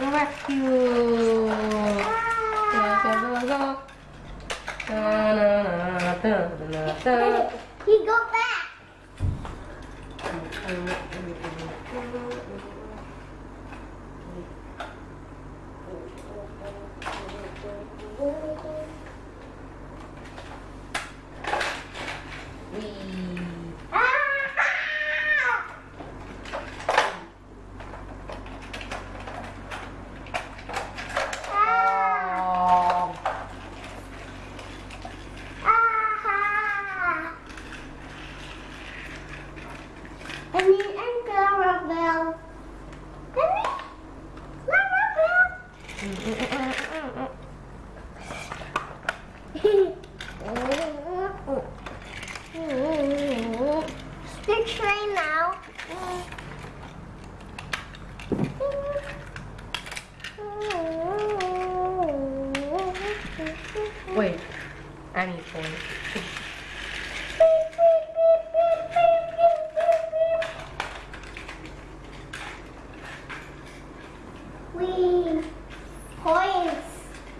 to rescue. Go, go, go, go. Da, da, da, da, da, da. He go back. Whee. Ah! Ah! Oh. Ah! Annie and Clarabelle. Annie? Clarabelle. Speak train now. Wait, Annie's point. We points,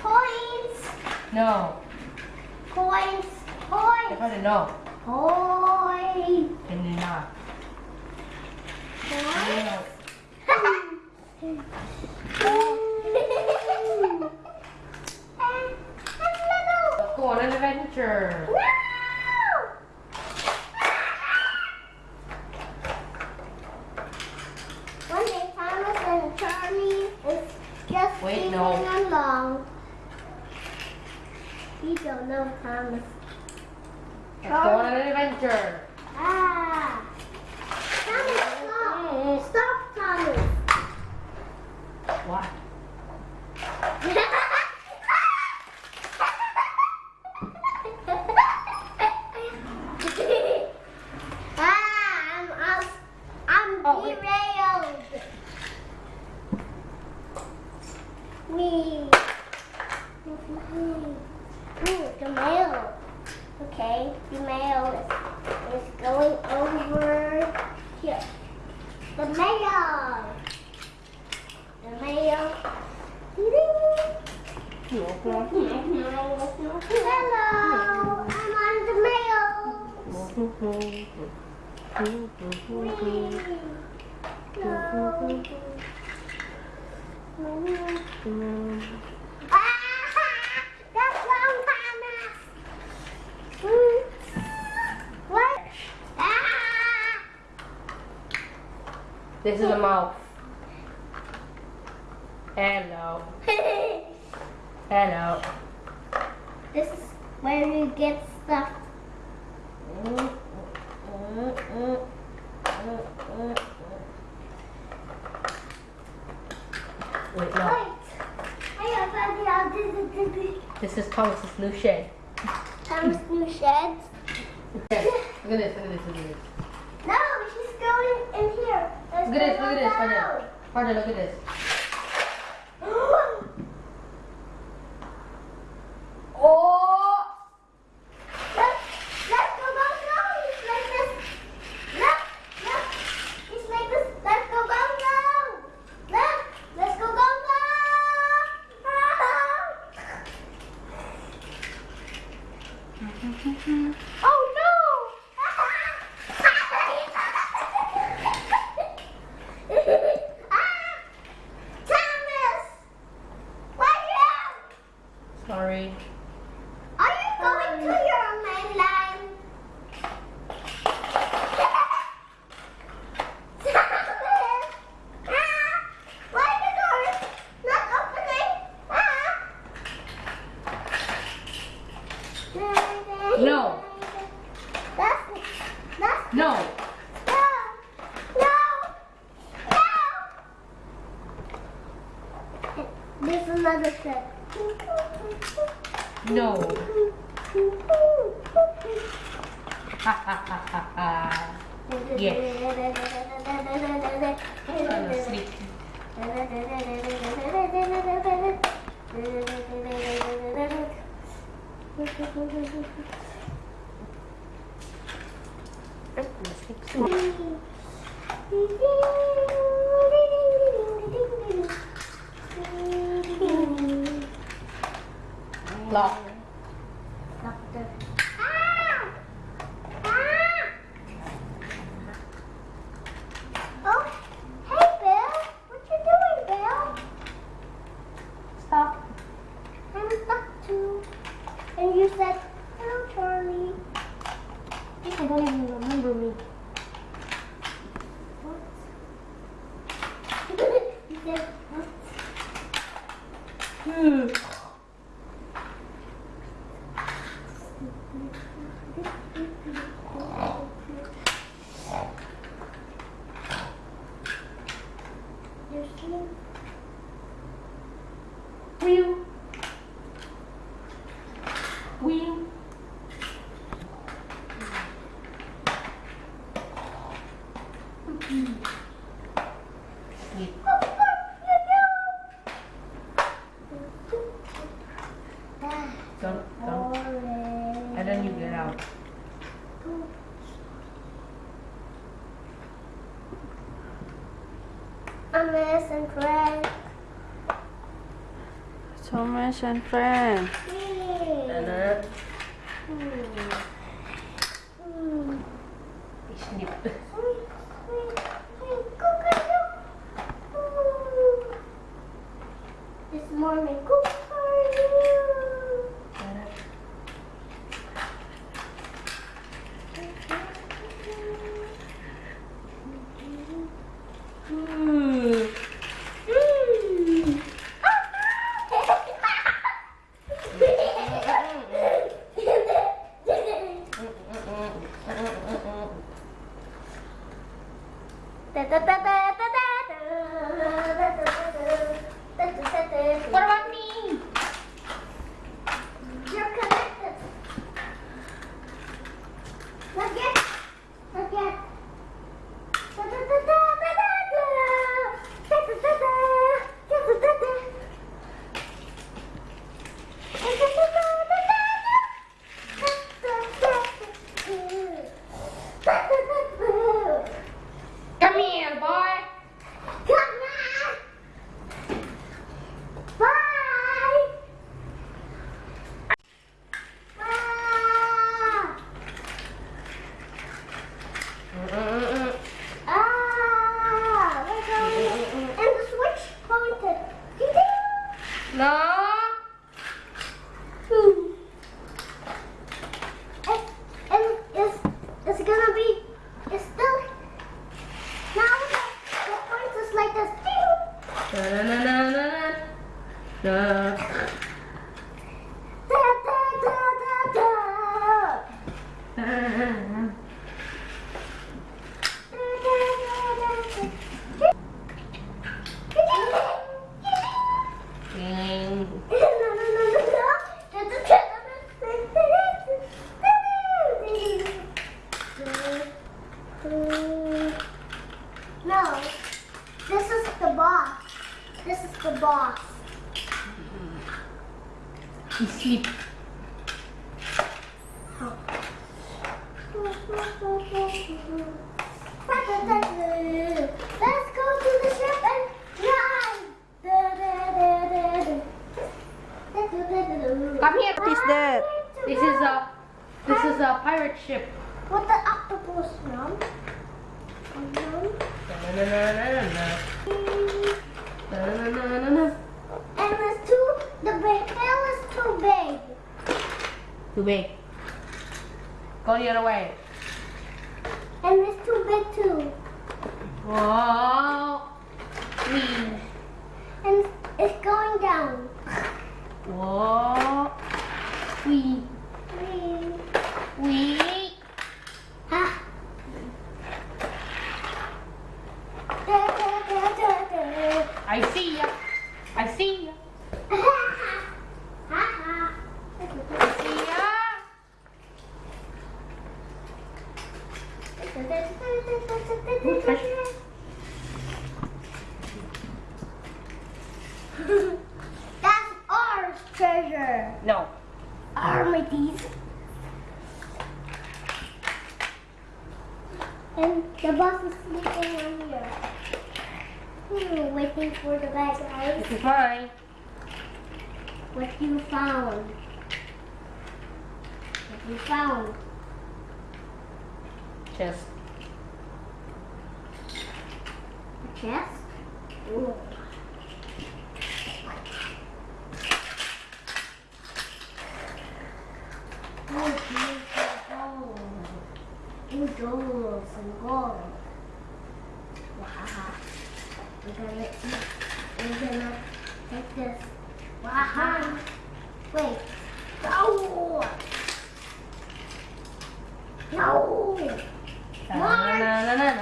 points, No, points, I points, thought no. points. Can you not? No. Let's go on an adventure. One day Thomas and Charlie is just Wait, singing no. along. You don't know Thomas. Let's go on an adventure. Ah! Thomas, stop! Stop, Thomas! What? ah, I'm, I'm, I'm Oh, wait. derailed. Me. Ooh, the mail. Okay, the mail is, is going over here. The mail. The mail. Hello, I'm on the mail. Ah, that's wrong, Thomas. Hmm. What? Ah! This is a mouth. Hello. Hello. this is where you get stuff. Wait, Wait. no. I have found out this is This is Thomas's new shed. Thomas' new shed. Okay. Look at this, look at this, look at this. No, she's going in here. Let's Look at this, look at this. Father. Father, look at this. oh! Let's, let's go, go, go. It's like this. Look, look. It's like this. Let's go, go, go. Look, let's go, go, go. oh no! ah! Thomas! Why you? Yeah. Sleep. Lock. Russian friend. pirate ship. What the octopus from? And it's too, the tail is too big. Too big. Go the other way. And it's too big too. Whoa. Please. And it's going down. Whoa. Wee. Wee. Wee. We found. Chest. A chest? Ooh. Oh, gold. And gold. Wow. We're gonna eat. We're gonna take this. Wow. Wait. No. xấu nó nó nó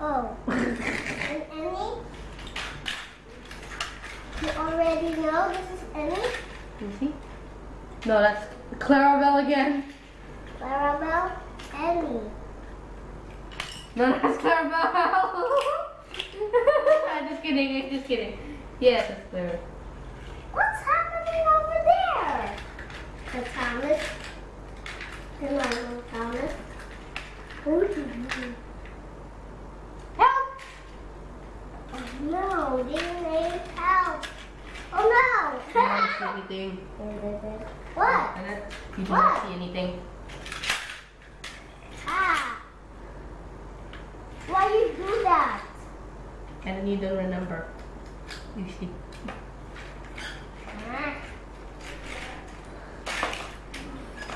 Oh. And Emmy? You already know this is Emmy? You see? No, that's Clarabelle again. Clarabelle? Emmy. No, that's Clarabelle. I'm just kidding. I'm just kidding. Yes, it's Clarabelle. What's happening over there? The Thomas. The normal Thomas. Help! Oh no, they need help. Oh no! You don't see anything. what? You do not see anything. Ah! Why you do that? And then you don't remember. You see. Ah.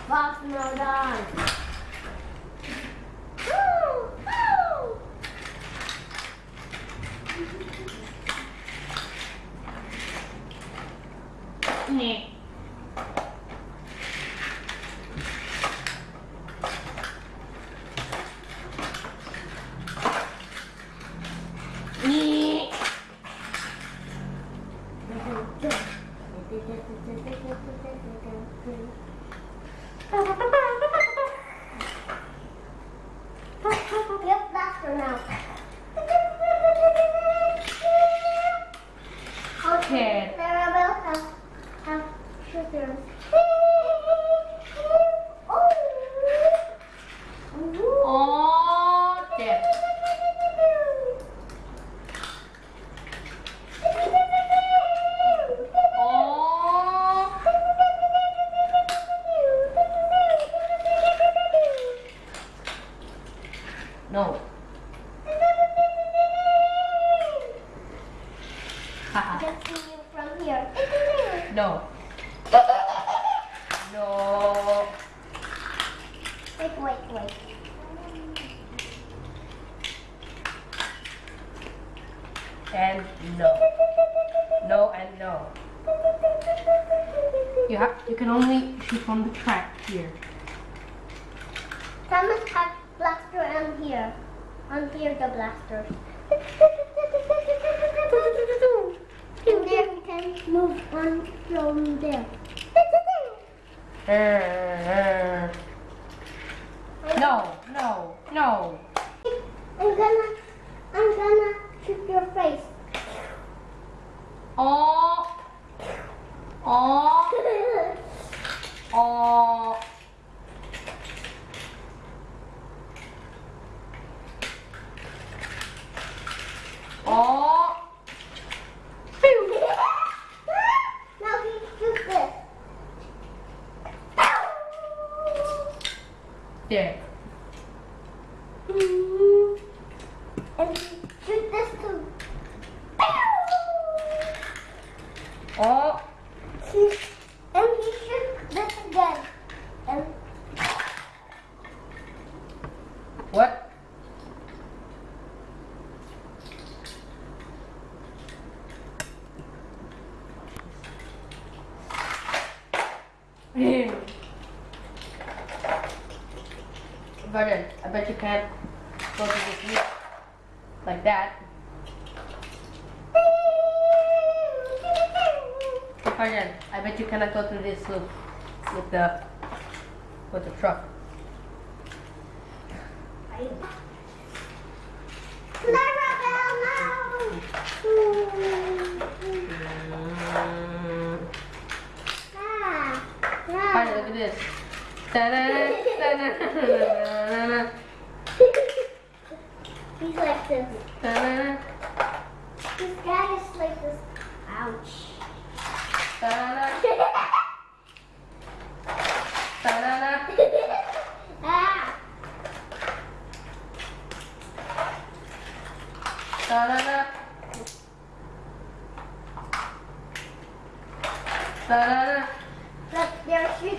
Box no done. Have you can only shoot from the track here. Thomas had blaster on here. On here the blaster. And there we can move on from there. No, no, no. I'm gonna, I'm gonna shoot your face. Oh. Oh. Oh. Oh. Virgin, I bet you can't go to the sleep like that. Virgin, I bet you cannot go through this loop with the with the truck. He's like this. This guy is like this. Ouch. ah. da. there are three.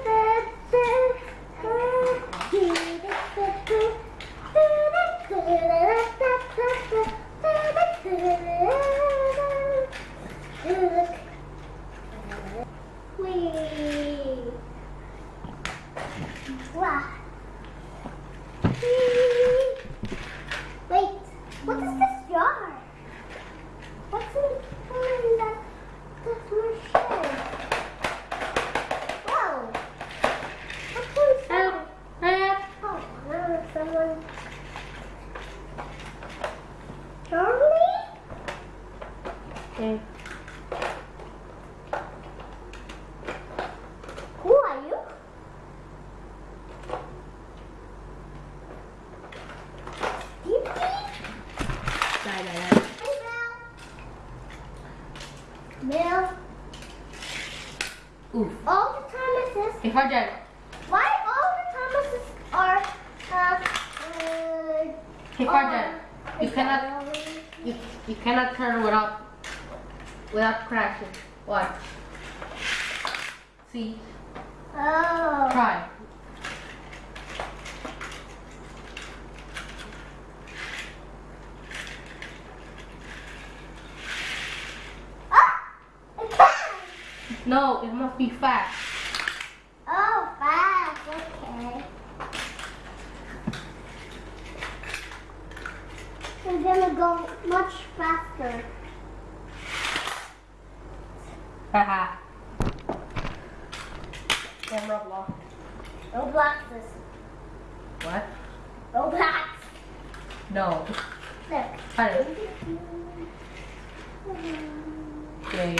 Charlie? Okay. See? Oh. Try. Ah, no, it must be fast. Oh, fast, okay. I'm gonna go much faster. Haha. Roblox. Roblox is... What? Roblox. No. Look. Okay.